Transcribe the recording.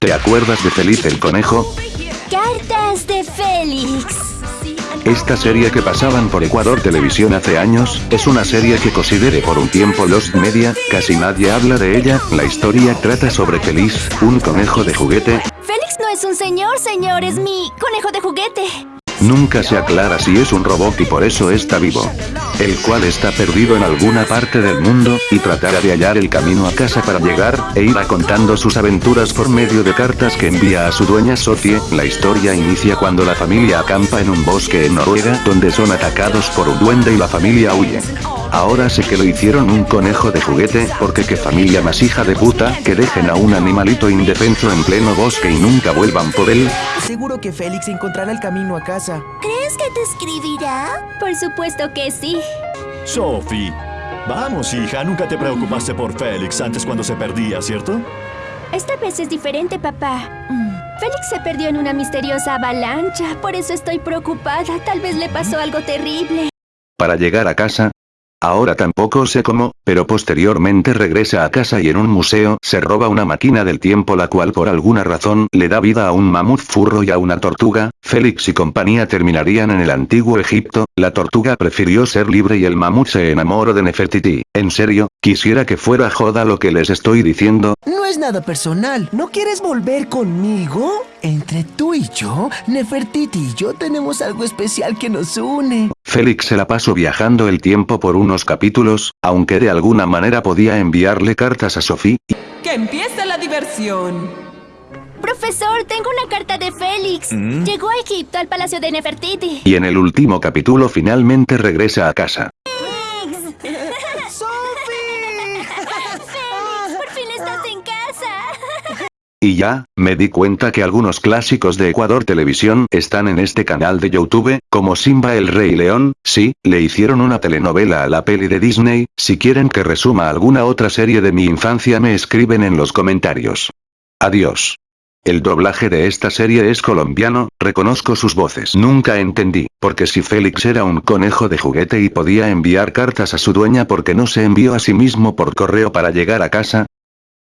¿Te acuerdas de Feliz el conejo? Cartas de Félix. Esta serie que pasaban por Ecuador Televisión hace años, es una serie que consideré por un tiempo Lost Media, casi nadie habla de ella, la historia trata sobre Feliz, un conejo de juguete, Félix no es un señor, señor, es mi conejo de juguete. Nunca se aclara si es un robot y por eso está vivo. El cual está perdido en alguna parte del mundo, y tratará de hallar el camino a casa para llegar, e irá contando sus aventuras por medio de cartas que envía a su dueña Sophie. La historia inicia cuando la familia acampa en un bosque en Noruega, donde son atacados por un duende y la familia huye. Ahora sé que lo hicieron un conejo de juguete, porque qué familia más hija de puta, que dejen a un animalito indefenso en pleno bosque y nunca vuelvan por él. Seguro que Félix encontrará el camino a casa. ¿Crees que te escribirá? Por supuesto que sí. Sophie. Vamos, hija, nunca te preocupaste por Félix antes cuando se perdía, ¿cierto? Esta vez es diferente, papá. Mm. Félix se perdió en una misteriosa avalancha, por eso estoy preocupada. Tal vez le pasó algo terrible. Para llegar a casa, Ahora tampoco sé cómo, pero posteriormente regresa a casa y en un museo se roba una máquina del tiempo la cual por alguna razón le da vida a un mamut furro y a una tortuga, Félix y compañía terminarían en el antiguo Egipto, la tortuga prefirió ser libre y el mamut se enamoró de Nefertiti. En serio, quisiera que fuera joda lo que les estoy diciendo, No es nada personal. ¿No quieres volver conmigo? Entre tú y yo, Nefertiti y yo tenemos algo especial que nos une. Félix se la pasó viajando el tiempo por unos capítulos, aunque de alguna manera podía enviarle cartas a Sophie, ¡Que empiece la diversión! Profesor, tengo una carta de Félix. Llegó a Egipto, al palacio de Nefertiti. y en el último capítulo finalmente regresa a casa. Félix, por fin estás en casa. Y ya, me di cuenta que algunos clásicos de Ecuador Televisión están en este canal de Youtube, como Simba el Rey León, sí, le hicieron una telenovela a la peli de Disney, si quieren que resuma alguna otra serie de mi infancia me escriben en los comentarios. Adiós. El doblaje de esta serie es colombiano, reconozco sus voces. Nunca entendí, porque si Félix era un conejo de juguete y podía enviar cartas a su dueña porque no se envió a sí mismo por correo para llegar a casa,